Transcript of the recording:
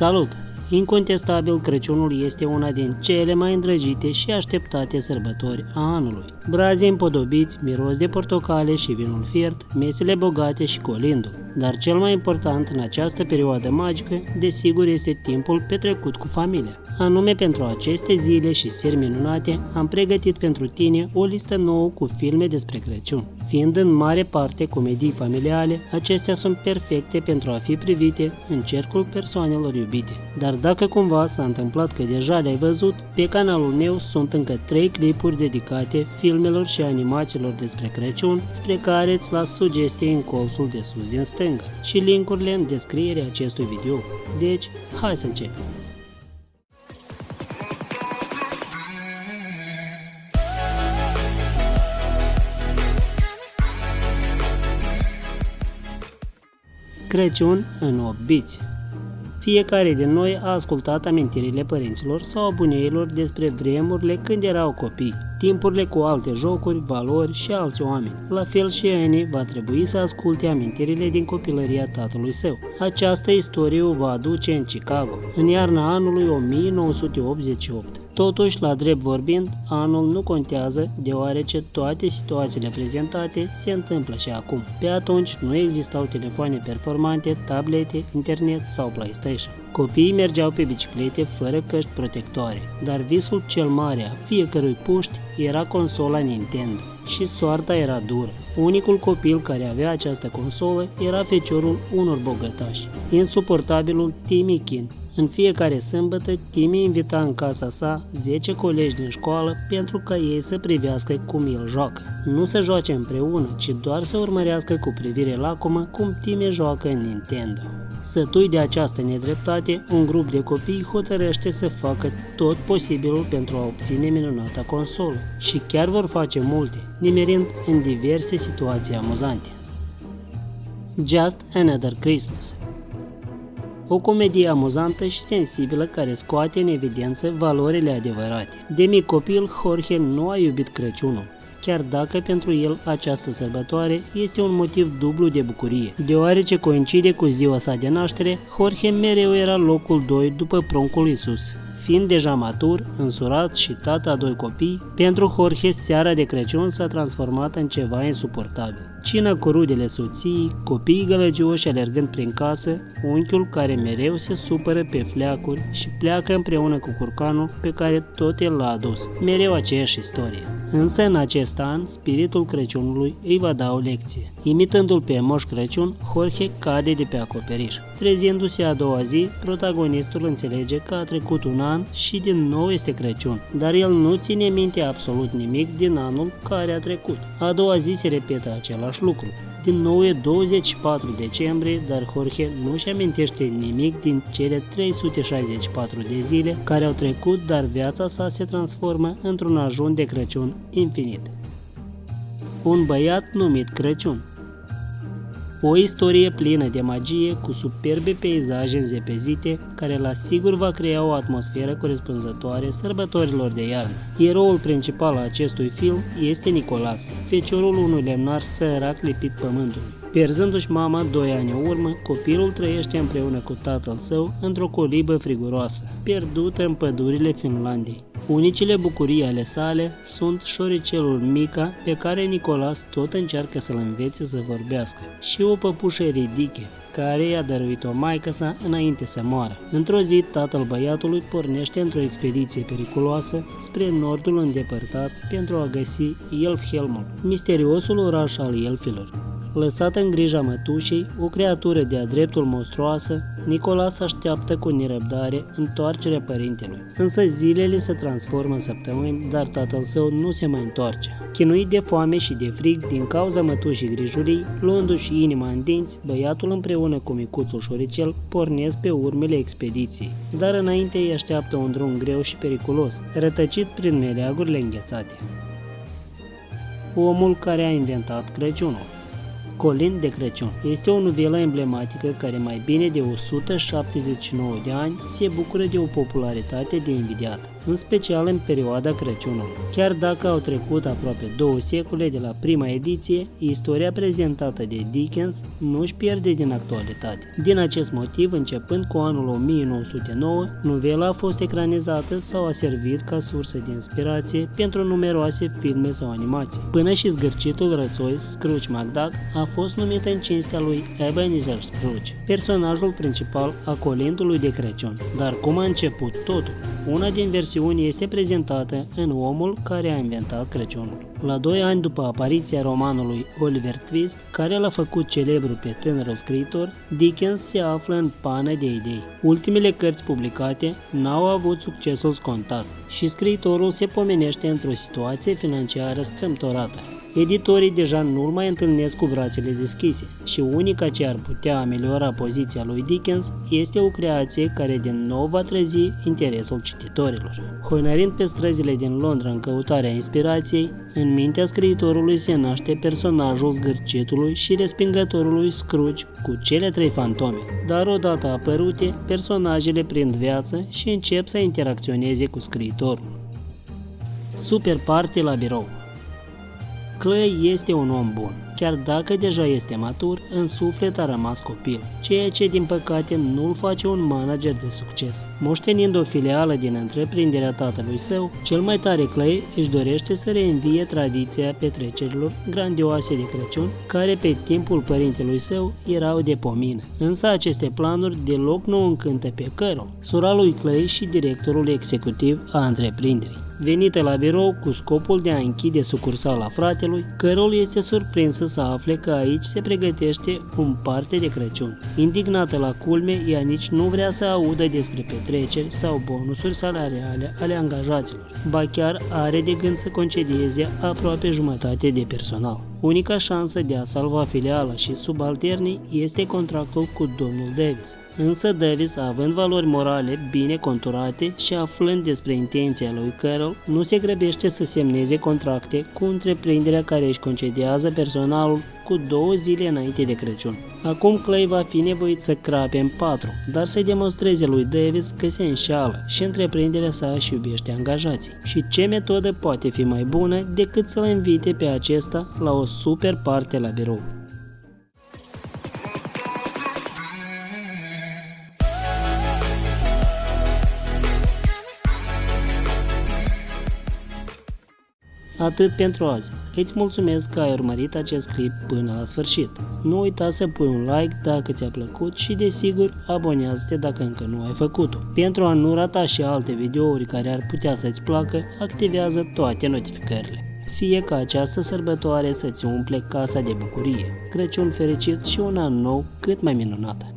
Salut! Incontestabil, Crăciunul este una din cele mai îndrăgite și așteptate sărbători a anului. Brazii împodobiți, miros de portocale și vinul fiert, mesele bogate și colindul. Dar cel mai important în această perioadă magică, desigur, este timpul petrecut cu familia. Anume pentru aceste zile și seri minunate, am pregătit pentru tine o listă nouă cu filme despre Crăciun. Fiind în mare parte comedii familiale, acestea sunt perfecte pentru a fi privite în cercul persoanelor iubite. Dar dacă cumva s-a întâmplat că deja le-ai văzut, pe canalul meu sunt încă 3 clipuri dedicate filmelor și animațiilor despre Crăciun, spre care îți las sugestii în colțul de sus din stânga și linkurile în descrierea acestui video. Deci, hai să începem! Crăciun în 8 biți fiecare din noi a ascultat amintirile părinților sau a buneilor despre vremurile când erau copii, timpurile cu alte jocuri, valori și alți oameni. La fel și Annie va trebui să asculte amintirile din copilăria tatălui său. Această istorie o va aduce în Chicago, în iarna anului 1988. Totuși, la drept vorbind, anul nu contează, deoarece toate situațiile prezentate se întâmplă și acum. Pe atunci nu existau telefoane performante, tablete, internet sau PlayStation. Copiii mergeau pe biciclete fără căști protectoare, dar visul cel mare a fiecărui puști era consola Nintendo și soarta era dură. Unicul copil care avea această consolă era feciorul unor bogătași, insuportabilul Timmy King, în fiecare sâmbătă, Timmy invita în casa sa 10 colegi din școală pentru ca ei să privească cum el joacă. Nu să joace împreună, ci doar să urmărească cu privire lacomă cum Timmy joacă în Nintendo. Sătui de această nedreptate, un grup de copii hotărăște să facă tot posibilul pentru a obține minunata consolă și chiar vor face multe, nimerind în diverse situații amuzante. Just Another Christmas o comedie amuzantă și sensibilă care scoate în evidență valorile adevărate. De mic copil, Jorge nu a iubit Crăciunul, chiar dacă pentru el această sărbătoare este un motiv dublu de bucurie. Deoarece coincide cu ziua sa de naștere, Jorge mereu era locul 2 după pruncul Isus. Fiind deja matur, însurat și tata a doi copii, pentru Jorge seara de Crăciun s-a transformat în ceva insuportabil. Cină cu rudele soției, copiii gălăgioși alergând prin casă, unchiul care mereu se supără pe fleacuri și pleacă împreună cu curcanul pe care tot el l-a adus. Mereu aceeași istorie. Însă în acest an, spiritul Crăciunului îi va da o lecție. Imitându-l pe Moș Crăciun, Jorge cade de pe acoperiș. Trezindu-se a doua zi, protagonistul înțelege că a trecut un an și din nou este Crăciun, dar el nu ține minte absolut nimic din anul care a trecut. A doua zi se repetă același lucru. Din nou e 24 decembrie, dar Jorge nu-și amintește nimic din cele 364 de zile care au trecut, dar viața sa se transformă într-un ajun de Crăciun infinit. Un băiat numit Crăciun o istorie plină de magie, cu superbe peisaje înzepezite, care la sigur va crea o atmosferă corespunzătoare sărbătorilor de iarnă. Eroul principal al acestui film este Nicolas, feciorul unui lemnar sărac lipit pământului. Pierzându-și mama doi ani în urmă, copilul trăiește împreună cu tatăl său într-o colibă friguroasă, pierdută în pădurile Finlandiei. Unicile bucurii ale sale sunt șoricelul Mica, pe care Nicolas tot încearcă să-l învețe să vorbească, și o păpușă ridiche, care i-a dăruit-o maică sa înainte să moară. Într-o zi, tatăl băiatului pornește într-o expediție periculoasă spre nordul îndepărtat pentru a găsi Elfhelmul, misteriosul oraș al elfilor. Lăsat în grija mătușei, o creatură de-a dreptul monstruoasă, Nicolas așteaptă cu nerăbdare întoarcerea părintelui. Însă zilele se transformă în săptămâni, dar tatăl său nu se mai întoarce. Chinuit de foame și de frig din cauza mătușii grijulii, luându-și inima în dinți, băiatul împreună cu micuțul șoricel pornesc pe urmele expediției. Dar înainte îi așteaptă un drum greu și periculos, rătăcit prin meleagurile înghețate. Omul care a inventat Crăciunul Colin de Crăciun este o novelă emblematică care mai bine de 179 de ani se bucură de o popularitate de invidiat. În special în perioada Crăciunului. Chiar dacă au trecut aproape două secole de la prima ediție, istoria prezentată de Dickens nu își pierde din actualitate. Din acest motiv, începând cu anul 1909, novela a fost ecranizată sau a servit ca sursă de inspirație pentru numeroase filme sau animații. Până și zgârcitul rățoi Scrooge McDuck a fost numit în cinstea lui Ebenezer Scrooge, personajul principal a colindului de Crăciun. Dar cum a început totul? Una din versiuni este prezentată în Omul care a inventat Crăciunul. La doi ani după apariția romanului Oliver Twist, care l-a făcut celebru pe tânărul scriitor, Dickens se află în pană de idei. Ultimele cărți publicate n-au avut succesul scontat și scriitorul se pomenește într-o situație financiară strâmtorată. Editorii deja nu-l mai întâlnesc cu brațele deschise și unica ce ar putea ameliora poziția lui Dickens este o creație care din nou va trezi interesul cititorilor. Hoinarind pe străzile din Londra în căutarea inspirației, în mintea scriitorului se naște personajul zgârcitului și respingătorului Scrooge cu cele trei fantome, dar odată apărute, personajele prind viață și încep să interacționeze cu scriitorul. Super party la birou Clay este un om bun, chiar dacă deja este matur, în suflet a rămas copil, ceea ce din păcate nu îl face un manager de succes. Moștenind o filială din întreprinderea tatălui său, cel mai tare Clay își dorește să reînvie tradiția petrecerilor grandioase de Crăciun, care pe timpul părintelui său erau de pomină. Însă aceste planuri deloc nu încântă pe Carol, sora lui Clay și directorul executiv a întreprinderii venită la birou cu scopul de a închide sucursala fratelui, Carol este surprinsă să afle că aici se pregătește un parte de Crăciun. Indignată la culme, ea nici nu vrea să audă despre petreceri sau bonusuri salariale ale angajaților, ba chiar are de gând să concedieze aproape jumătate de personal. Unica șansă de a salva filiala și subalternii este contractul cu domnul Davis. Însă Davis, având valori morale bine conturate și aflând despre intenția lui Carol, nu se grăbește să semneze contracte cu întreprinderea care își concediază personalul cu două zile înainte de Crăciun. Acum Clay va fi nevoit să crape în patru, dar să demonstreze lui Davis că se înșeală și întreprinderea sa își iubește angajații. Și ce metodă poate fi mai bună decât să-l invite pe acesta la o super parte la birou. Atât pentru azi. Îți mulțumesc că ai urmărit acest clip până la sfârșit. Nu uita să pui un like dacă ți-a plăcut și desigur abonează-te dacă încă nu ai făcut-o. Pentru a nu rata și alte videouri care ar putea să-ți placă, activează toate notificările. Fie ca această sărbătoare să-ți umple casa de bucurie, Crăciun fericit și un an nou cât mai minunat.